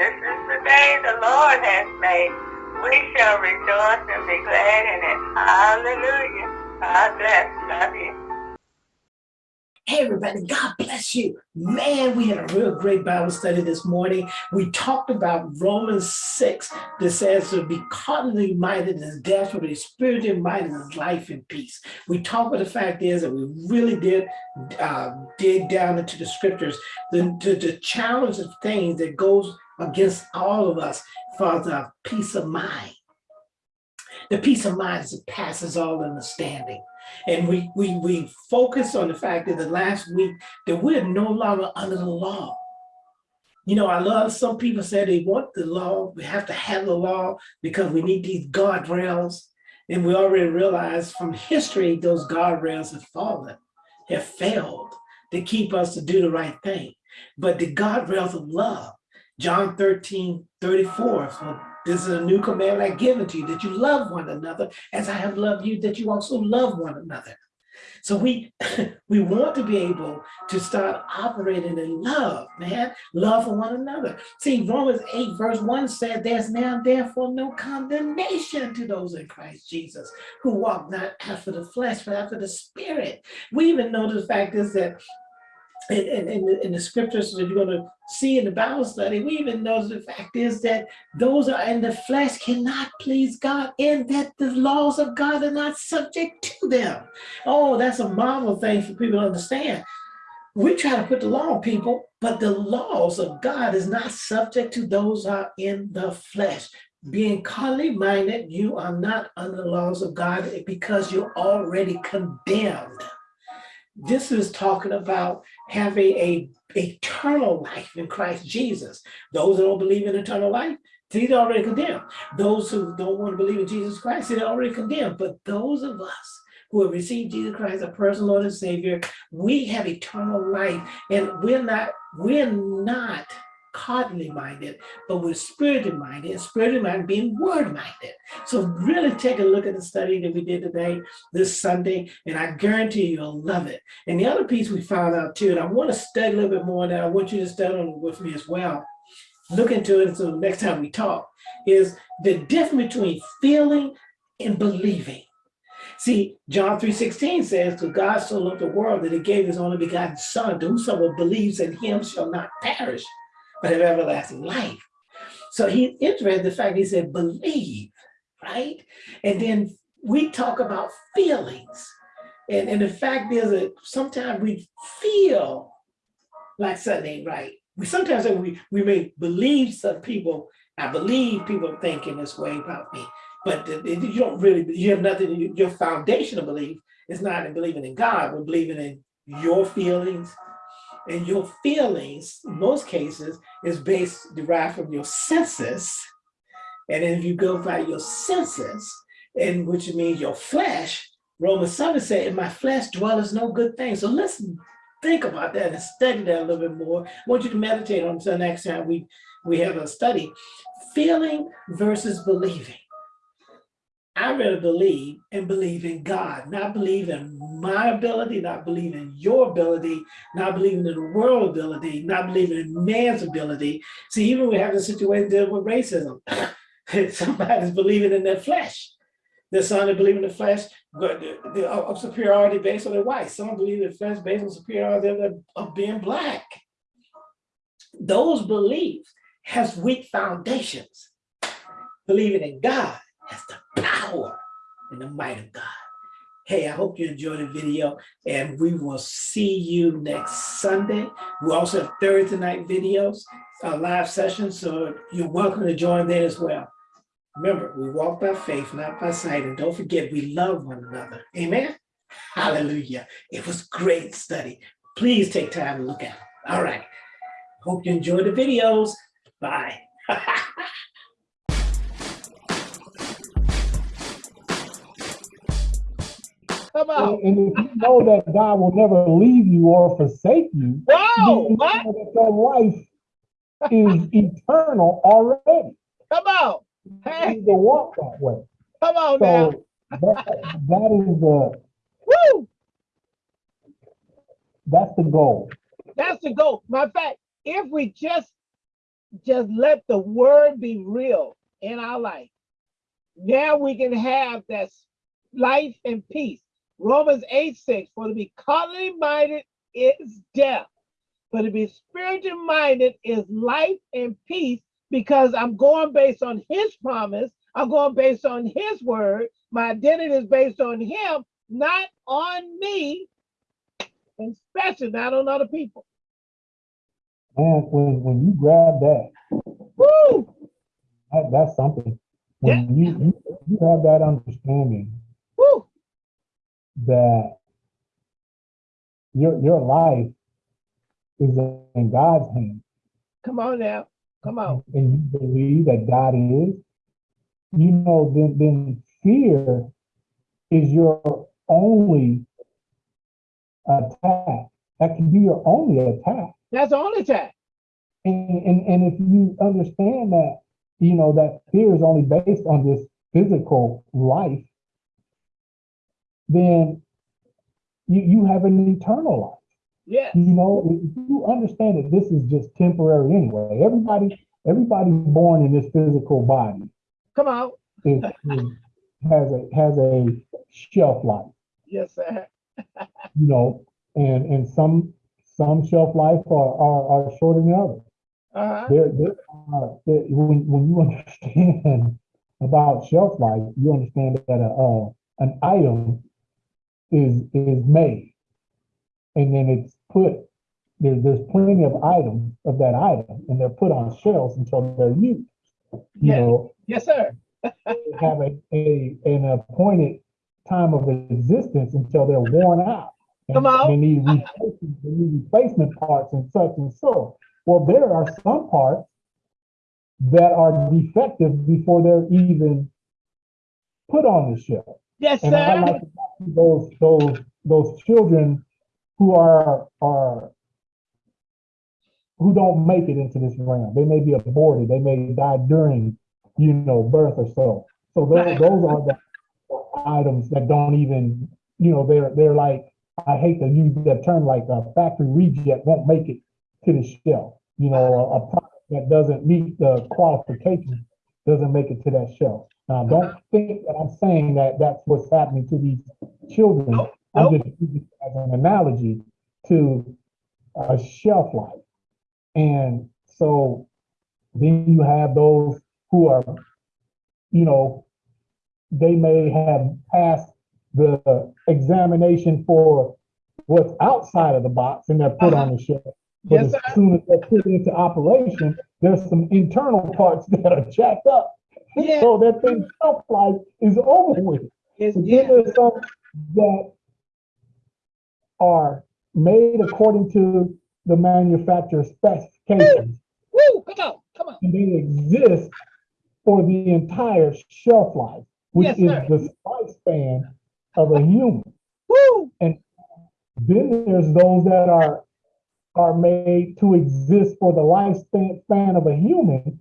This is the day the Lord has made. We shall rejoice and be glad in it. Hallelujah. God bless. Love you. Hey, everybody, God bless you. Man, we had a real great Bible study this morning. We talked about Romans 6 that says to be carnally minded is death, but be spiritually minded is life and peace. We talked about the fact is that we really did uh, dig down into the scriptures, the, the, the challenge of things that goes against all of us for the peace of mind. The peace of mind that passes all understanding. And we, we, we focus on the fact that the last week that we're no longer under the law. You know, I love some people say they want the law, we have to have the law because we need these guardrails. And we already realize from history, those guardrails have fallen, have failed to keep us to do the right thing. But the guardrails of love, John 13, 34, so this is a new command I give to you, that you love one another as I have loved you, that you also love one another. So we we want to be able to start operating in love, man, love for one another. See, Romans 8 verse 1 said, there's now therefore no condemnation to those in Christ Jesus who walk not after the flesh, but after the spirit. We even know the fact is that in, in, in, the, the scriptures that you're going to see in the Bible study, we even know the fact is that those are in the flesh cannot please God and that the laws of God are not subject to them. Oh, that's a marvel thing for people to understand. We try to put the law on people, but the laws of God is not subject to those are in the flesh. Being carnally minded, you are not under the laws of God because you're already condemned. This is talking about having a a eternal life in Christ Jesus. Those who don't believe in eternal life, they're already condemned. Those who don't want to believe in Jesus Christ, they're already condemned. But those of us who have received Jesus Christ, as a personal Lord and Savior, we have eternal life, and we're not, we're not carnally minded, but we're spiritually minded, and spiritually minded being word minded. So really take a look at the study that we did today, this Sunday, and I guarantee you'll love it. And the other piece we found out too, and I want to study a little bit more that I want you to study with me as well. Look into it so next time we talk, is the difference between feeling and believing. See, John 3.16 says, to God so loved the world that he gave his only begotten son, to whosoever believes in him shall not perish, but have everlasting life. So he's interested in the fact he said, believe, right? And then we talk about feelings. And, and the fact is that sometimes we feel like something ain't right. We sometimes we, we may believe some people, I believe people thinking this way about me, but you don't really, you have nothing, your foundational belief is not in believing in God, but believing in your feelings, and your feelings, in most cases, is based, derived from your senses. And then if you go by your senses, and which means your flesh, Romans 7 said, in my flesh dwelleth no good thing. So listen, think about that and study that a little bit more. I want you to meditate on until next time we, we have a study. Feeling versus believing. I rather believe and believe in God, not believe in my ability, not believe in your ability, not believing in the world ability, not believing in man's ability. See, even we have a situation dealing with racism. Somebody's believing in their flesh. There's some that believe in the flesh uh, of superiority based on their white. Some believe in the flesh based on superiority of being black. Those beliefs has weak foundations. Believing in God has the power and the might of God. Hey, I hope you enjoyed the video and we will see you next Sunday. We also have Thursday night videos, uh, live sessions, so you're welcome to join there as well. Remember, we walk by faith, not by sight, and don't forget we love one another. Amen? Hallelujah. It was great study. Please take time to look at it. All right. Hope you enjoyed the videos. Bye. Come. And, and, if you know that God will never leave you or forsake you, wow, you what? that your life is eternal already. Come out. Hey. You need to walk that way. Come on so now. that, that is the Woo! That's the goal. That's the goal. Matter of fact, if we just just let the word be real in our life. Now we can have that life and peace. Romans 8 6, for to be carnally minded is death, but to be spiritually minded is life and peace because I'm going based on his promise. I'm going based on his word. My identity is based on him, not on me, and especially not on other people. Man, when, when you grab that, Woo! that, that's something. When you, you, you have that understanding! That your, your life is in God's hands Come on now. Come on. and you believe that God is, you know, then, then fear is your only attack. That can be your only attack. That's the only time. And, and, and if you understand that, you know, that fear is only based on this physical life, then you, you have an eternal life. Yes. You know, you understand that this is just temporary anyway. Everybody, everybody born in this physical body Come on. is, is- has a has a shelf life. Yes, sir. You know, and and some some shelf life are are, are shorter than others. Uh-huh. There, there are, there, when, when you understand about shelf life, you understand that a, uh, an item is, is made. And then it's put, there, there's plenty of items of that item and they're put on shelves until they're used. You Yeah. know, Yes, sir. have a, a, an appointed time of existence until they're worn out. And Come on. They need replacement, they need replacement parts and such and so. Well, there are some parts that are defective before they're even put on the shelf. Yes, And I sir. like to those, those, those children who are, are, who don't make it into this realm. They may be aborted, they may die during, you know, birth or so. So those, those are the items that don't even, you know, they're, they're like, I hate to use that term, like a factory reject won't make it to the shelf. You know, a, a product that doesn't meet the qualifications doesn't make it to that shelf. Uh, now, don't think that I'm saying that that's what's happening to these children. Nope, I'm just using it as an analogy to a shelf life. And so then you have those who are, you know, they may have passed the examination for what's outside of the box and they're put uh-huh. on the shelf. But Yes, as soon as they're put into operation, there's some internal parts that are jacked up. Yeah. So that thing shelf life is over with. It's, But yeah. there's some that are made according to the manufacturer's specifications. Woo! Come on. Come on. And they exist for the entire shelf life, which Yes, is sir. the lifespan of a human. Woo! And then there's those that are are made to exist for the lifespan span of a human,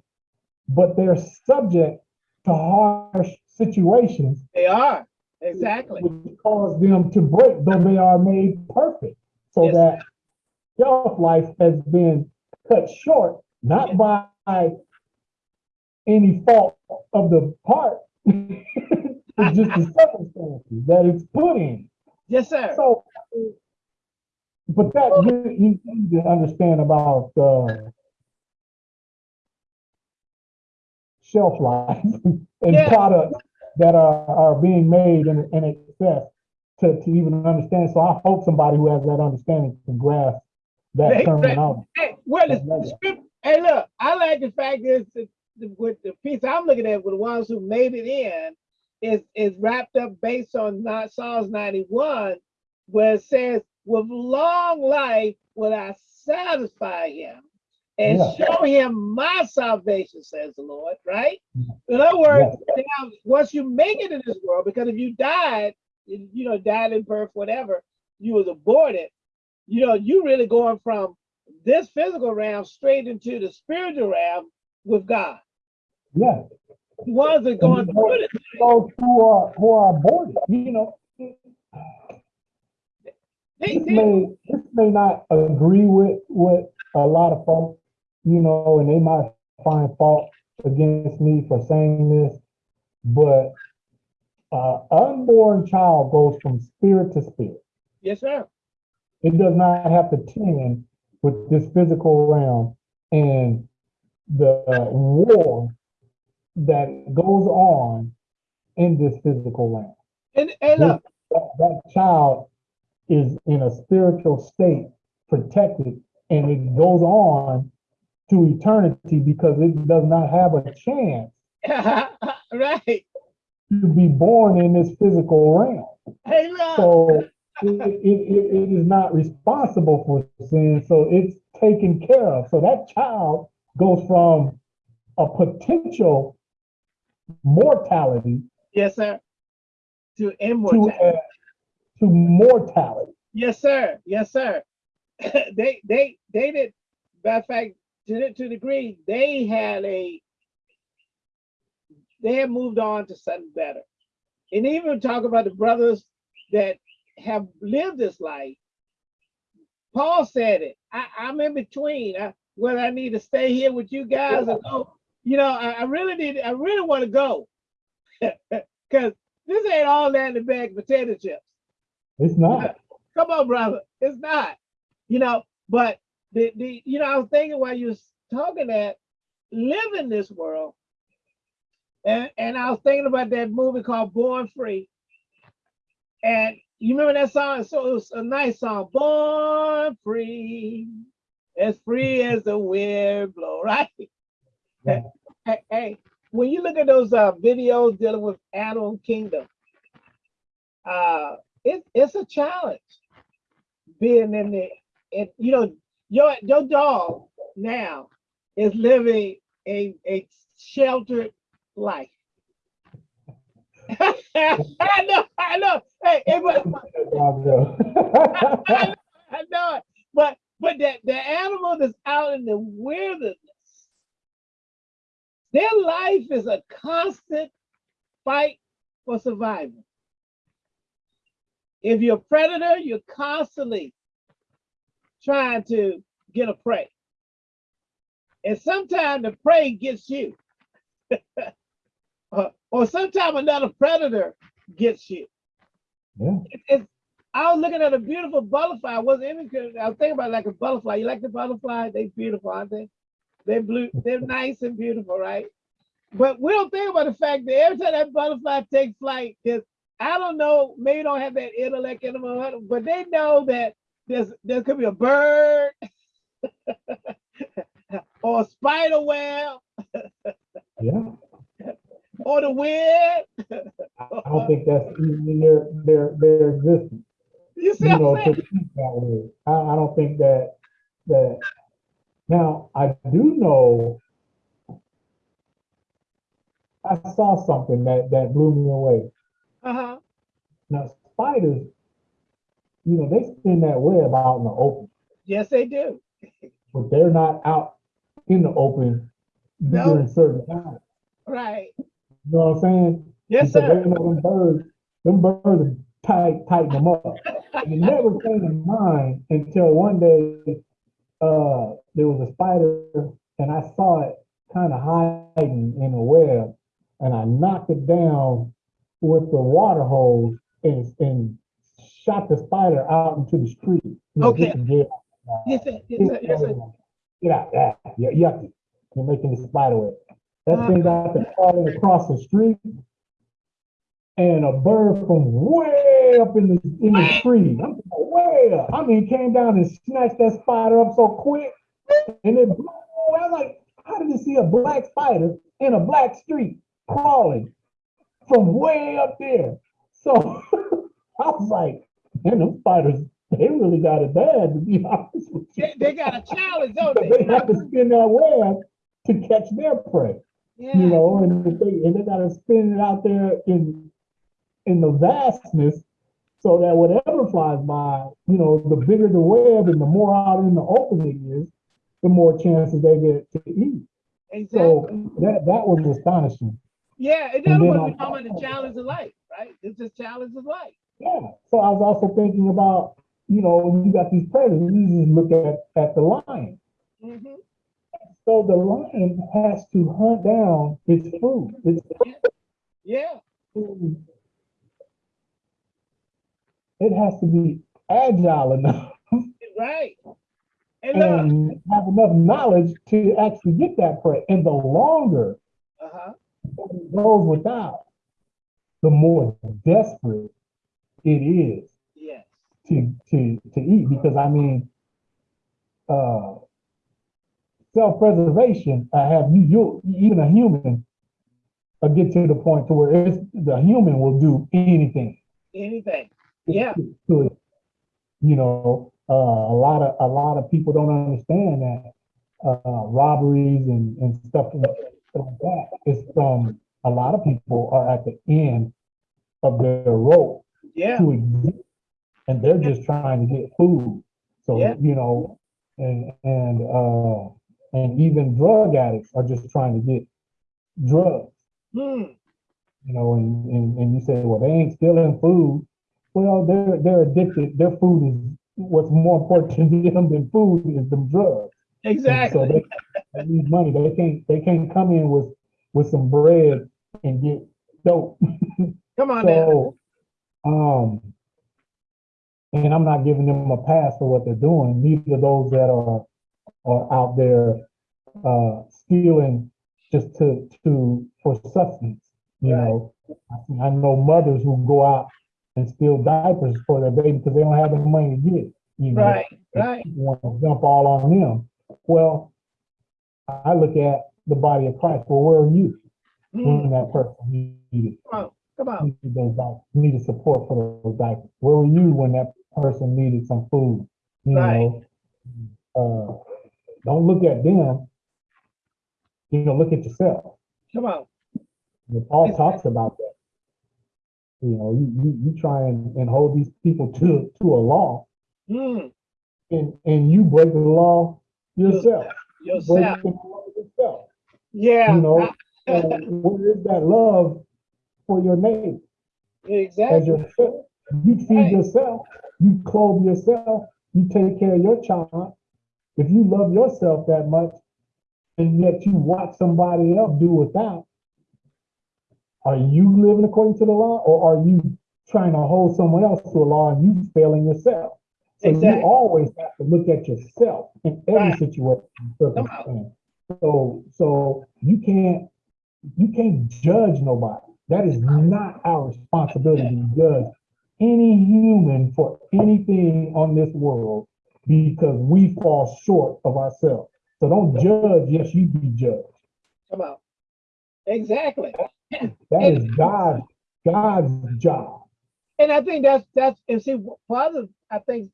but they're subject to harsh situations They are. Exactly. which cause them to break, though they are made perfect. So Yes. that shelf life has been cut short, not by any fault of the part, it's just the circumstances that it's put in. Yes, sir. So, but that you, you need to understand about uh, shelf life and Yeah. products that are, are being made in, in excess to, to even understand. So I hope somebody who has that understanding can grasp that Hey, terminology. Hey, well, the, the script, hey, look, I like the fact is that the- with the piece I'm looking at with the ones who made it in is is wrapped up based on not Psalms 91, where it says, with long life will I satisfy him and Yeah. show him my salvation, says the Lord, right? In other words, now, once you make it in this world, because if you died, you know, died in birth, whatever, you was aborted, you know, you really going from this physical realm straight into the spiritual realm with God. Yeah. Ones that going through it, Those who are, who are aborted, you know, this may, this may not agree with, with a lot of folks, you know, and they might find fault against me for saying this, but uh, unborn child goes from spirit to spirit. Yes, sir. It does not have to tend with this physical realm and the war that goes on in this physical realm. And, and look, That, that child is in a spiritual state, protected, and it goes on to eternity because it does not have a chance right. to be born in this physical realm. Hey. So it, it, it, is not responsible for sin, so it's taken care of. So that child goes from a potential mortality yes, sir. To to, immortality. a, to mortality. Yes, sir. Yes, sir. they they they did. Matter of fact, to the, to the degree they had a they had moved on to something better, and even talk about the brothers that have lived this life. Paul said it. I, I'm in between. I, whether I need to stay here with you guys or go. You know, I, I really need. I really want to go because this ain't all that in the bag of potato chips. It's not. Come on, brother. It's not. You know, but the the you know, I was thinking while you was talking that live in this world, and and I was thinking about that movie called Born Free. And you remember that song? So it was a nice song. Born free, as free as the wind blow, right? Yeah. Hey, hey, when you look at those uh, videos dealing with animal kingdom, uh, it, it's a challenge being in the, it, you know, your your dog now is living a a sheltered life. I know, I know. Hey, hey, but, I know it. But but that the animal that's out in the wilderness, their life is a constant fight for survival. If you're a predator, you're constantly trying to get a prey. And sometimes the prey gets you. Uh, or sometimes another predator gets you. Yeah. It- it's, I was looking at a beautiful butterfly. I wasn't even, I was thinking about like a butterfly. You like the butterfly? They beautiful, aren't they? They're blue, they're nice and beautiful, right? But we don't think about the fact that every time that butterfly takes flight, because I don't know, maybe don't have that intellect in them, but they know that there's there could be a bird or a spider web Yeah. or the wind. I don't think that's their their their existence. You see you know, think that way. I, I don't think that, that, now, I do know, I saw something that, that blew me away. Uh-huh. Now, spiders, you know, they spin that web out in the open, Yes, they do. but they're not out in the open No. during certain times. Right. You know what I'm saying? Yes, Because sir. they know them birds, them birds tight, tighten them up. And it never came to mind until one day, uh, there was a spider and I saw it kind of hiding in a web and I knocked it down with the water hose and, and shot the spider out into the street. You know, Okay. just to get, Yes, sir. Yes, sir. Yes, sir. Get out, ah, you're yucky. You're making the spider web. That Uh. thing got to crawling across the street. And a bird from way up in the, in the tree, I'm talking way up. I mean, came down and snatched that spider up so quick. And it blew, I was like, how did you see a black spider in a black street crawling from way up there? So I was like, man, them fighters, they really got it bad, to be honest with you. They, they got a challenge, don't they they? have to spin that web to catch their prey, Yeah. you know, and they, and they gotta spin it out there in, in the vastness so that whatever flies by, you know, the bigger the web and the more out in the open it is, the more chances they get to eat. exactly. So that, that was astonishing. yeah, and want on to talking about the challenge of life, right? It's just challenge of life. Yeah. So I was also thinking about, you know, you got these predators, you just look at, at the lion. hmm so the lion has to hunt down its food. Its Yeah, food. It has to be agile enough right. And and have enough knowledge to actually get that prey. And the longer uh-huh, it goes without, the more desperate it is yes, to to to eat. Because I mean, uh, self-preservation. I have you. You even a human. I get to the point to where it's, the human will do anything. anything. Yeah, you know, uh, a lot of a lot of people don't understand that uh, robberies and, and stuff like that is from a lot of people are at the end of their rope yeah, to exist, and they're just trying to get food. So Yeah. you know, and and uh, and even drug addicts are just trying to get drugs. hmm, You know, and, and, and you say, well, they ain't stealing food. Well, they're they're addicted. Their food is what's more important to them than food is them drugs. And So exactly. they, they need money. They can't they can't come in with with some bread and get dope. Come on now. So, um, and I'm not giving them a pass for what they're doing. Neither those that are are out there uh, stealing just to to for substance. You Right. know, I, know mothers who go out and steal diapers for their baby because they don't have the money to get. You know, Right, right. want to jump all on them. Well, I look at the body of Christ. Well, where are you Hmm, when that person needed? On, come on. those diapers, needed support for those diapers. Where were you when that person needed some food? You Right. know, uh, don't look at them. You know, look at yourself. Come on. You know, Paul talks about that. You know, you, you, you try and, and hold these people to, to a law Hmm, and, and you break the law yourself. Break yourself. the law yourself. Yeah. You know, I- where is that love for your neighbor? Exactly. You feed Right. yourself, you clothe yourself, you take care of your child. If you love yourself that much, and yet you watch somebody else do without, are you living according to the law, or are you trying to hold someone else to a law and you failing yourself? So Exactly. you always have to look at yourself in every Right. situation, circumstance. So, so you can't, you can't judge nobody. That is not our responsibility to judge any human for anything on this world because we fall short of ourselves. So don't judge, yes, you be judged. Come on. Exactly. That is God's, God's job. And I think that's that's and see part of I think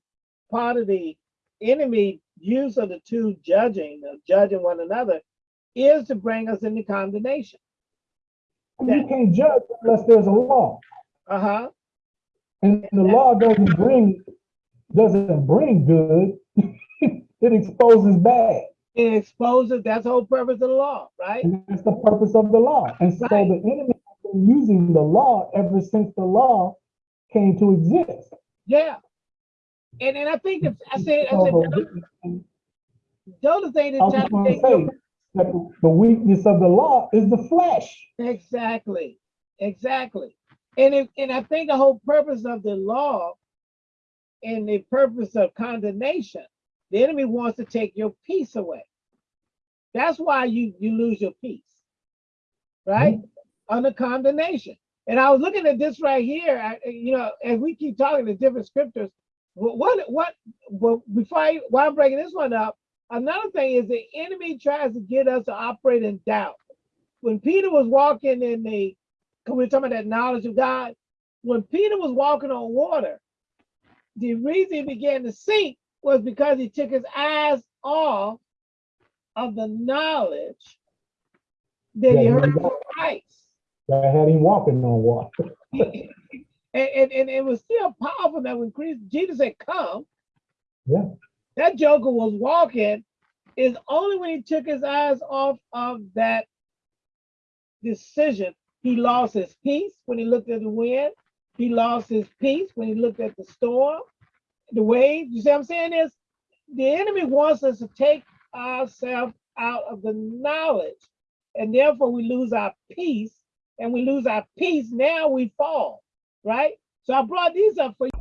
part of the enemy use of the two judging, of judging one another, is to bring us into condemnation. You can't judge unless there's a law. Uh-huh. And the law doesn't bring, doesn't bring good. It exposes bad. It exposes that's the whole purpose of the law, right? And that's the purpose of the law. And so Right. the enemy has been using the law ever since the law came to exist. Yeah. And and I think that I said I said the other thing that try just to gonna take say your- that the- weakness of the law is the flesh. Exactly, exactly. And if, and I think the whole purpose of the law and the purpose of condemnation, the enemy wants to take your peace away. That's why you you lose your peace, right? Mm-hmm. Under condemnation. And I was looking at this right here. I, you know, as we keep talking to different scriptures, what what what? Well, before I while I'm breaking this one up, another thing is the enemy tries to get us to operate in doubt when Peter was walking in the, because we're talking about that knowledge of God, when Peter was walking on water, the reason he began to sink was because he took his eyes off of the knowledge that Yeah, he he heard from Christ. That had him walking on water. and, and, and it was still powerful that when Christ, Jesus said, come, Yeah. That joker was walking is only when he took his eyes off of that decision, he lost his peace when he looked at the wind. He lost his peace when he looked at the storm, the waves. You see what I'm saying is the enemy wants us to take ourselves out of the knowledge. And therefore we lose our peace. And we lose our peace, now we fall, right? So I brought these up for you.